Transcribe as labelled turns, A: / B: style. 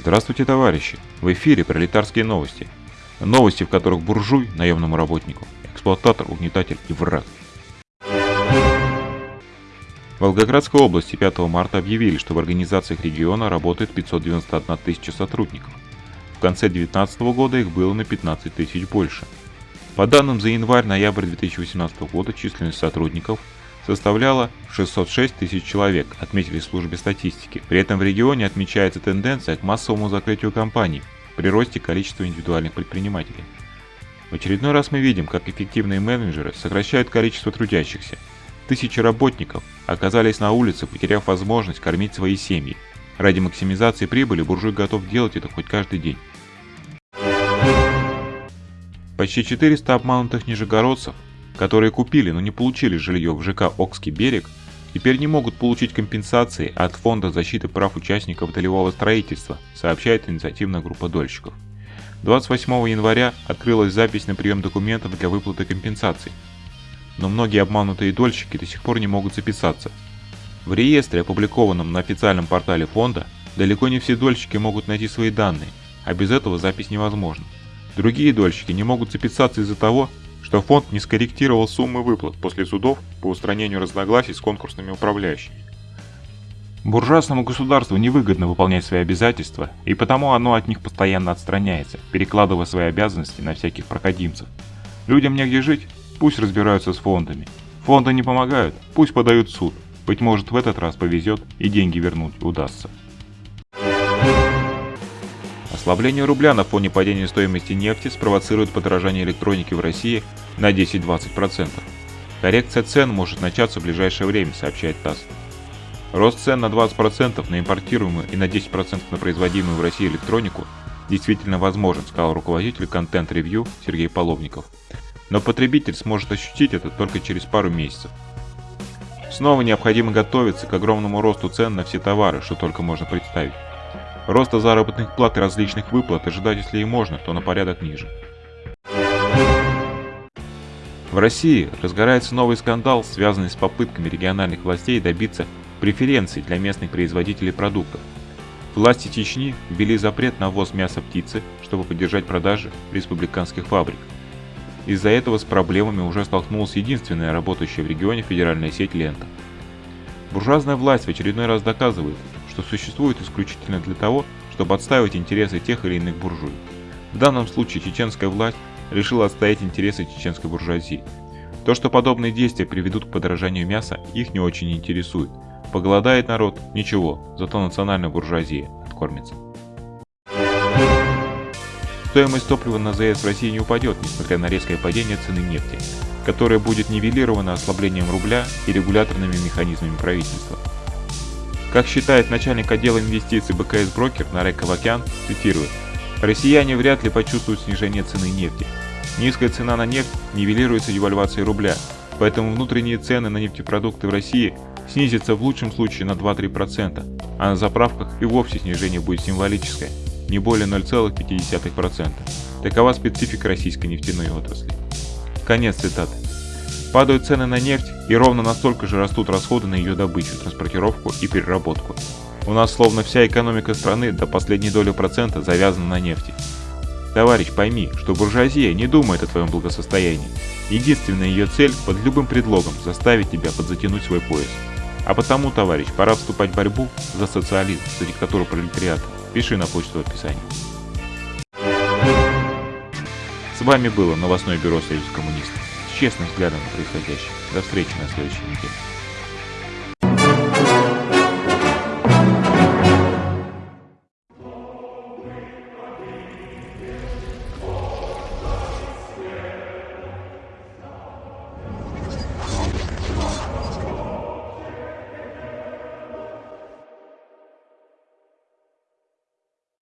A: Здравствуйте, товарищи! В эфире пролетарские новости. Новости, в которых буржуй наемному работнику, эксплуататор, угнетатель и враг. В Волгоградской области 5 марта объявили, что в организациях региона работает 591 тысяча сотрудников. В конце 2019 года их было на 15 тысяч больше. По данным за январь-ноябрь 2018 года численность сотрудников составляла 606 тысяч человек, отметили в службе статистики. При этом в регионе отмечается тенденция к массовому закрытию компаний при росте количества индивидуальных предпринимателей. В очередной раз мы видим, как эффективные менеджеры сокращают количество трудящихся. Тысячи работников оказались на улице, потеряв возможность кормить свои семьи. Ради максимизации прибыли буржуй готов делать это хоть каждый день. Почти 400 обманутых нижегородцев которые купили, но не получили жилье в ЖК Окский берег, теперь не могут получить компенсации от Фонда защиты прав участников долевого строительства, сообщает инициативная группа дольщиков. 28 января открылась запись на прием документов для выплаты компенсаций. Но многие обманутые дольщики до сих пор не могут записаться. В реестре, опубликованном на официальном портале фонда, далеко не все дольщики могут найти свои данные, а без этого запись невозможна. Другие дольщики не могут записаться из-за того, что фонд не скорректировал суммы выплат после судов по устранению разногласий с конкурсными управляющими. Буржуазному государству невыгодно выполнять свои обязательства, и потому оно от них постоянно отстраняется, перекладывая свои обязанности на всяких проходимцев. Людям негде жить, пусть разбираются с фондами. Фонды не помогают, пусть подают в суд. Быть может в этот раз повезет и деньги вернуть удастся. Ослабление рубля на фоне падения стоимости нефти спровоцирует подорожание электроники в России на 10-20%. Коррекция цен может начаться в ближайшее время, сообщает ТАСС. Рост цен на 20% на импортируемую и на 10% на производимую в России электронику действительно возможен, сказал руководитель контент-ревью Сергей Половников. Но потребитель сможет ощутить это только через пару месяцев. Снова необходимо готовиться к огромному росту цен на все товары, что только можно представить. Роста заработных плат и различных выплат ожидать если и можно, то на порядок ниже. В России разгорается новый скандал, связанный с попытками региональных властей добиться преференций для местных производителей продуктов. Власти Чечни ввели запрет на ввоз мяса птицы, чтобы поддержать продажи республиканских фабрик. Из-за этого с проблемами уже столкнулась единственная работающая в регионе федеральная сеть «Лента». Буржуазная власть в очередной раз доказывает, что существует исключительно для того, чтобы отстаивать интересы тех или иных буржуй. В данном случае чеченская власть решила отстоять интересы чеченской буржуазии. То, что подобные действия приведут к подорожанию мяса, их не очень интересует. Поголодает народ – ничего, зато национальная буржуазия откормится. Стоимость топлива на ЗС в России не упадет, несмотря на резкое падение цены нефти, которое будет нивелировано ослаблением рубля и регуляторными механизмами правительства. Как считает начальник отдела инвестиций БКС Брокер Нарек Кавакян, цитирую, «Россияне вряд ли почувствуют снижение цены нефти. Низкая цена на нефть нивелируется девальвацией рубля, поэтому внутренние цены на нефтепродукты в России снизятся в лучшем случае на 2-3%, а на заправках и вовсе снижение будет символическое, не более 0,5%. Такова специфика российской нефтяной отрасли. Конец цитаты. Падают цены на нефть, и ровно настолько же растут расходы на ее добычу, транспортировку и переработку. У нас словно вся экономика страны до последней доли процента завязана на нефти. Товарищ, пойми, что буржуазия не думает о твоем благосостоянии. Единственная ее цель под любым предлогом заставить тебя подзатянуть свой пояс. А потому, товарищ, пора вступать в борьбу за социализм, за диктатуру пролетариата. Пиши на почту в описании. С вами было новостное бюро Союз коммунистов честным взглядом на происходящее. До встречи на следующей неделе.